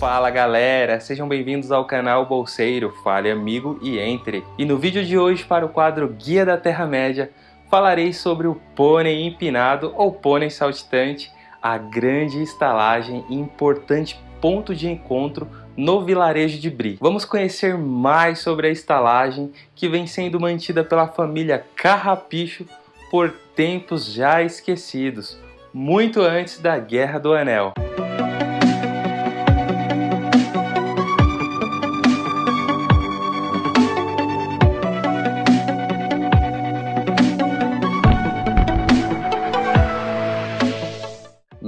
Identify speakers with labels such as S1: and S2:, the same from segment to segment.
S1: Fala galera, sejam bem-vindos ao canal Bolseiro, fale amigo e entre. E no vídeo de hoje para o quadro Guia da Terra-média, falarei sobre o pônei empinado ou pônei saltitante, a grande estalagem e importante ponto de encontro no vilarejo de Bri. Vamos conhecer mais sobre a estalagem que vem sendo mantida pela família Carrapicho por tempos já esquecidos, muito antes da Guerra do Anel.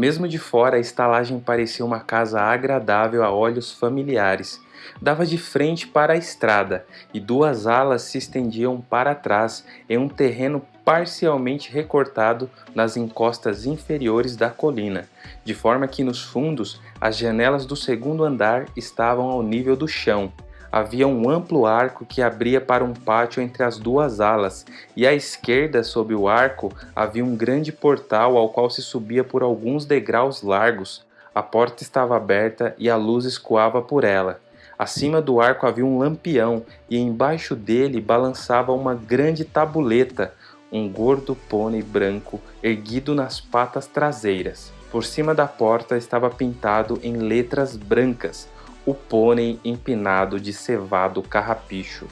S1: Mesmo de fora, a estalagem parecia uma casa agradável a olhos familiares. Dava de frente para a estrada e duas alas se estendiam para trás em um terreno parcialmente recortado nas encostas inferiores da colina, de forma que nos fundos as janelas do segundo andar estavam ao nível do chão havia um amplo arco que abria para um pátio entre as duas alas, e à esquerda, sob o arco, havia um grande portal ao qual se subia por alguns degraus largos. A porta estava aberta e a luz escoava por ela. Acima do arco havia um lampião, e embaixo dele balançava uma grande tabuleta, um gordo pônei branco erguido nas patas traseiras. Por cima da porta estava pintado em letras brancas o pônei empinado de cevado carrapicho.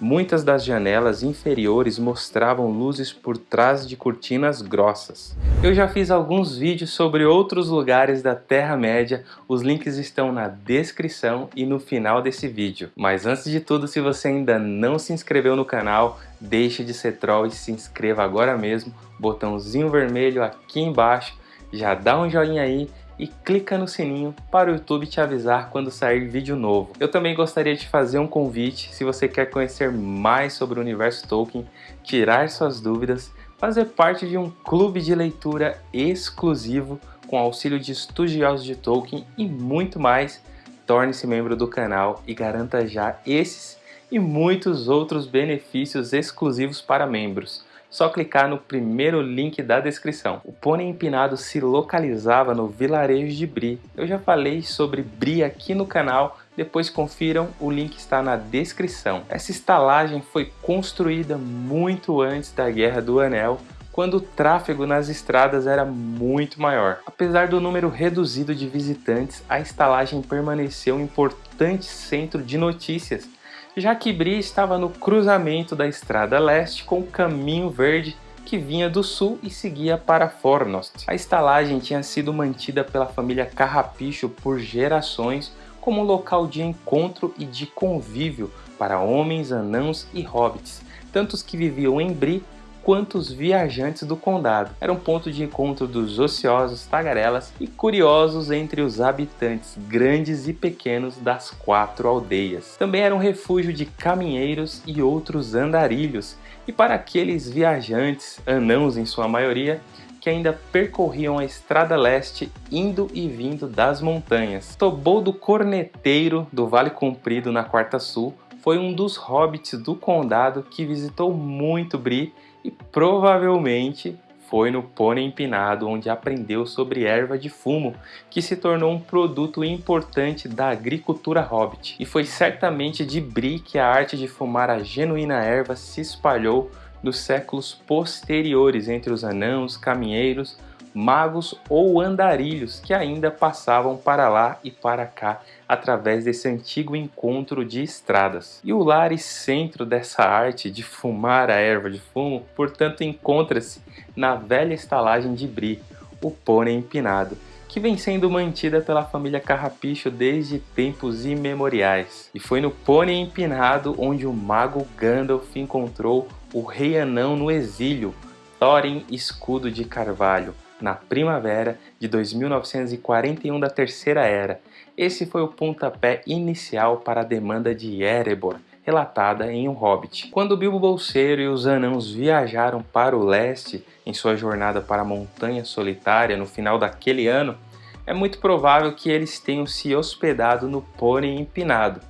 S1: Muitas das janelas inferiores mostravam luzes por trás de cortinas grossas. Eu já fiz alguns vídeos sobre outros lugares da Terra-média, os links estão na descrição e no final desse vídeo. Mas antes de tudo, se você ainda não se inscreveu no canal, deixe de ser troll e se inscreva agora mesmo, botãozinho vermelho aqui embaixo, já dá um joinha aí e clica no sininho para o YouTube te avisar quando sair vídeo novo. Eu também gostaria de fazer um convite se você quer conhecer mais sobre o universo Tolkien, tirar suas dúvidas, fazer parte de um clube de leitura exclusivo com auxílio de estudiosos de Tolkien e muito mais, torne-se membro do canal e garanta já esses e muitos outros benefícios exclusivos para membros só clicar no primeiro link da descrição. O pônei empinado se localizava no vilarejo de Bri. Eu já falei sobre Bri aqui no canal, depois confiram, o link está na descrição. Essa estalagem foi construída muito antes da Guerra do Anel, quando o tráfego nas estradas era muito maior. Apesar do número reduzido de visitantes, a estalagem permaneceu um importante centro de notícias já que Bri estava no cruzamento da Estrada Leste com o Caminho Verde que vinha do sul e seguia para Fornost. A estalagem tinha sido mantida pela família Carrapicho por gerações como local de encontro e de convívio para homens, anãos e hobbits, tantos que viviam em Bri quantos viajantes do condado. Era um ponto de encontro dos ociosos, tagarelas e curiosos entre os habitantes grandes e pequenos das quatro aldeias. Também era um refúgio de caminheiros e outros andarilhos, e para aqueles viajantes, anãos em sua maioria, que ainda percorriam a estrada leste indo e vindo das montanhas. Toboldo Corneteiro, do Vale Comprido na Quarta Sul, foi um dos hobbits do condado que visitou muito Bri e provavelmente foi no Pônei Empinado onde aprendeu sobre erva de fumo, que se tornou um produto importante da agricultura hobbit. E foi certamente de Bri que a arte de fumar a genuína erva se espalhou nos séculos posteriores entre os anãos, caminheiros, magos ou andarilhos que ainda passavam para lá e para cá através desse antigo encontro de estradas. E o lar e centro dessa arte de fumar a erva de fumo, portanto, encontra-se na velha estalagem de Bri, o pônei empinado, que vem sendo mantida pela família Carrapicho desde tempos imemoriais. E foi no pônei empinado onde o mago Gandalf encontrou o rei anão no exílio, Thorin Escudo de Carvalho, na primavera de 2941 da Terceira Era. Esse foi o pontapé inicial para a demanda de Erebor, relatada em O Hobbit. Quando Bilbo Bolseiro e os anãos viajaram para o leste em sua jornada para a Montanha Solitária no final daquele ano, é muito provável que eles tenham se hospedado no Pônei Empinado,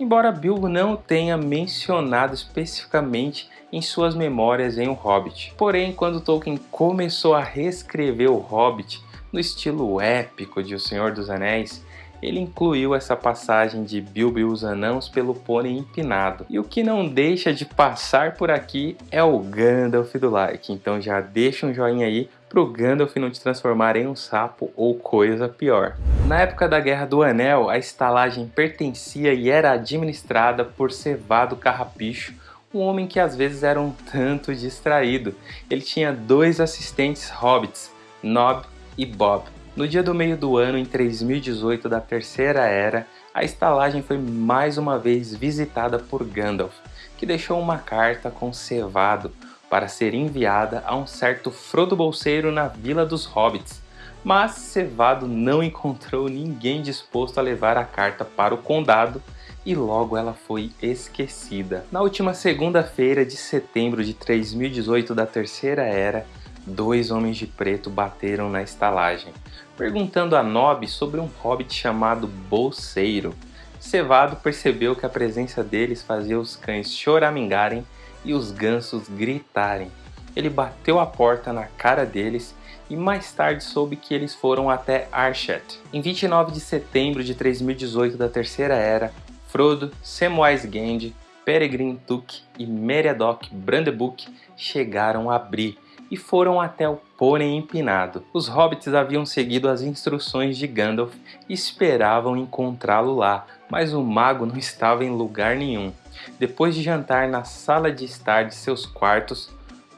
S1: embora Bilbo não tenha mencionado especificamente em suas memórias em O Hobbit. Porém, quando Tolkien começou a reescrever O Hobbit no estilo épico de O Senhor dos Anéis, ele incluiu essa passagem de Bilbo e os Anãos pelo pônei empinado. E o que não deixa de passar por aqui é o Gandalf do like, então já deixa um joinha aí pro Gandalf não te transformar em um sapo ou coisa pior. Na época da Guerra do Anel, a estalagem pertencia e era administrada por Cevado Carrapicho, um homem que às vezes era um tanto distraído. Ele tinha dois assistentes hobbits, Nob e Bob. No dia do meio do ano, em 3018 da Terceira Era, a estalagem foi mais uma vez visitada por Gandalf, que deixou uma carta com Cevado, para ser enviada a um certo Frodo Bolseiro na Vila dos Hobbits, mas Cevado não encontrou ninguém disposto a levar a carta para o condado e logo ela foi esquecida. Na última segunda-feira de setembro de 3018 da Terceira Era, dois homens de preto bateram na estalagem, perguntando a Nob sobre um hobbit chamado Bolseiro. Cevado percebeu que a presença deles fazia os cães choramingarem e os gansos gritarem. Ele bateu a porta na cara deles e mais tarde soube que eles foram até Archet. Em 29 de setembro de 3018 da Terceira Era, Frodo, Samwise Gamgee, Peregrine Took e Meriadoc Brandebuck chegaram a Bree e foram até o Pônei Empinado. Os hobbits haviam seguido as instruções de Gandalf e esperavam encontrá-lo lá, mas o mago não estava em lugar nenhum. Depois de jantar na sala de estar de seus quartos,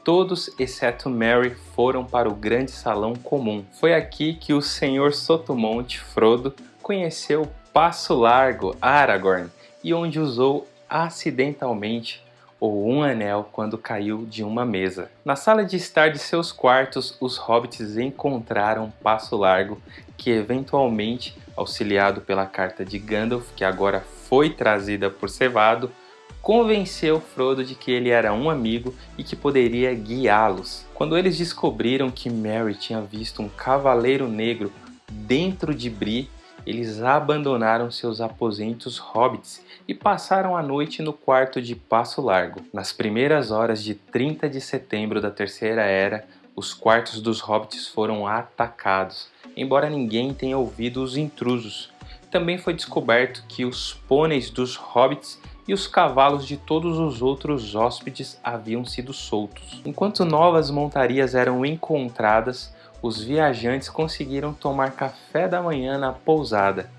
S1: todos exceto Mary foram para o grande salão comum. Foi aqui que o senhor Sotomonte, Frodo, conheceu Passo Largo, Aragorn, e onde usou acidentalmente ou um anel quando caiu de uma mesa. Na sala de estar de seus quartos, os hobbits encontraram Passo Largo, que eventualmente, auxiliado pela carta de Gandalf, que agora foi trazida por Cevado, convenceu Frodo de que ele era um amigo e que poderia guiá-los. Quando eles descobriram que Merry tinha visto um cavaleiro negro dentro de Bree, eles abandonaram seus aposentos hobbits e passaram a noite no quarto de Passo Largo. Nas primeiras horas de 30 de setembro da Terceira Era, os quartos dos hobbits foram atacados, embora ninguém tenha ouvido os intrusos. Também foi descoberto que os pôneis dos hobbits e os cavalos de todos os outros hóspedes haviam sido soltos. Enquanto novas montarias eram encontradas, os viajantes conseguiram tomar café da manhã na pousada.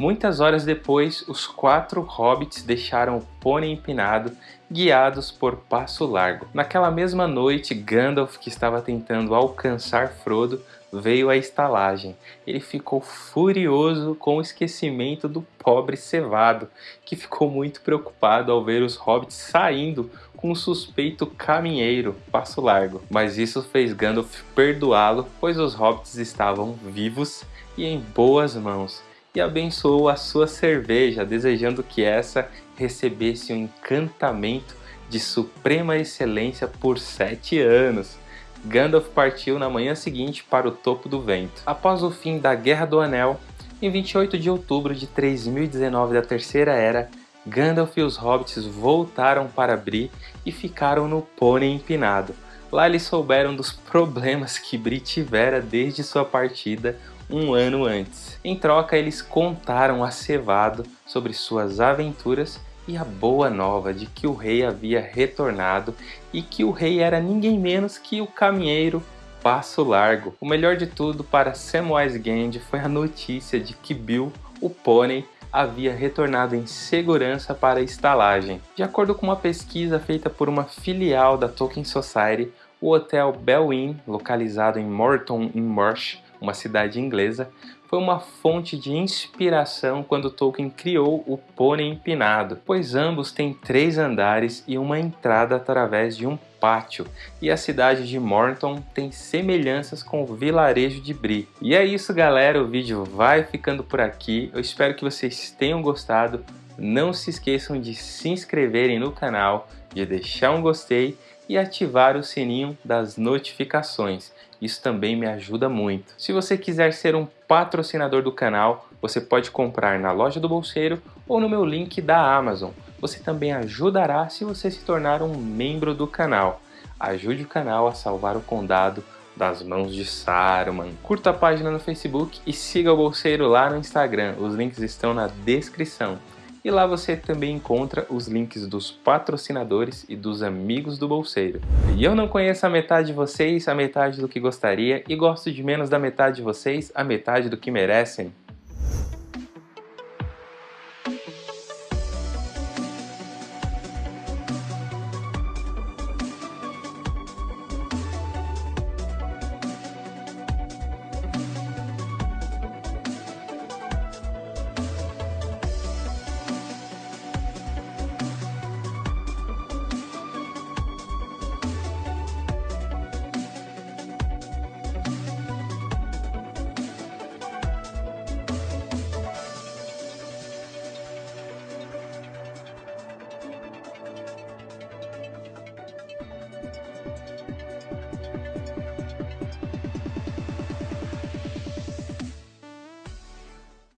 S1: Muitas horas depois, os quatro hobbits deixaram o pônei empinado, guiados por Passo Largo. Naquela mesma noite, Gandalf, que estava tentando alcançar Frodo, veio à estalagem. Ele ficou furioso com o esquecimento do pobre Cevado, que ficou muito preocupado ao ver os hobbits saindo com o suspeito caminheiro Passo Largo. Mas isso fez Gandalf perdoá-lo, pois os hobbits estavam vivos e em boas mãos, e abençoou a sua cerveja, desejando que essa recebesse um encantamento de suprema excelência por sete anos. Gandalf partiu na manhã seguinte para o topo do vento. Após o fim da Guerra do Anel, em 28 de outubro de 3019 da Terceira Era, Gandalf e os hobbits voltaram para Bree e ficaram no Pônei Empinado. Lá eles souberam dos problemas que Bree tivera desde sua partida um ano antes. Em troca, eles contaram a Cevado sobre suas aventuras e a boa nova de que o rei havia retornado e que o rei era ninguém menos que o caminheiro Passo Largo. O melhor de tudo para Samwise Gamgee foi a notícia de que Bill, o pônei, havia retornado em segurança para a estalagem. De acordo com uma pesquisa feita por uma filial da Tolkien Society, o hotel Bell Inn, localizado em Morton in Marsh, uma cidade inglesa, foi uma fonte de inspiração quando Tolkien criou o Pônei Empinado, pois ambos têm três andares e uma entrada através de um pátio, e a cidade de Morton tem semelhanças com o vilarejo de Bri. E é isso galera, o vídeo vai ficando por aqui, eu espero que vocês tenham gostado, não se esqueçam de se inscreverem no canal, de deixar um gostei e ativar o sininho das notificações. Isso também me ajuda muito. Se você quiser ser um patrocinador do canal, você pode comprar na loja do Bolseiro ou no meu link da Amazon. Você também ajudará se você se tornar um membro do canal. Ajude o canal a salvar o condado das mãos de Saruman. Curta a página no Facebook e siga o Bolseiro lá no Instagram, os links estão na descrição. E lá você também encontra os links dos patrocinadores e dos amigos do Bolseiro. E eu não conheço a metade de vocês, a metade do que gostaria, e gosto de menos da metade de vocês, a metade do que merecem.